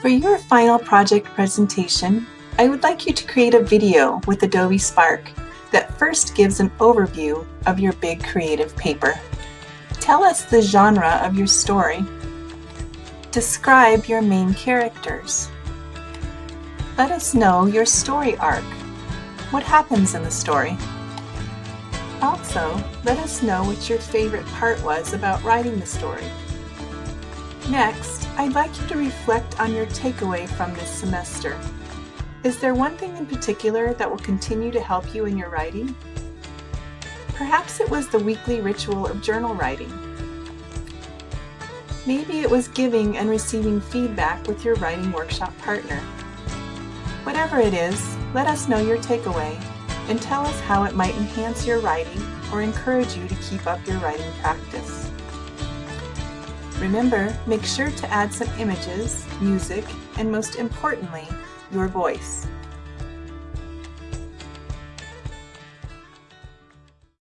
For your final project presentation, I would like you to create a video with Adobe Spark that first gives an overview of your big creative paper. Tell us the genre of your story. Describe your main characters. Let us know your story arc. What happens in the story? Also, let us know what your favorite part was about writing the story. Next, I'd like you to reflect on your takeaway from this semester. Is there one thing in particular that will continue to help you in your writing? Perhaps it was the weekly ritual of journal writing. Maybe it was giving and receiving feedback with your writing workshop partner. Whatever it is, let us know your takeaway and tell us how it might enhance your writing or encourage you to keep up your writing practice. Remember, make sure to add some images, music, and most importantly, your voice.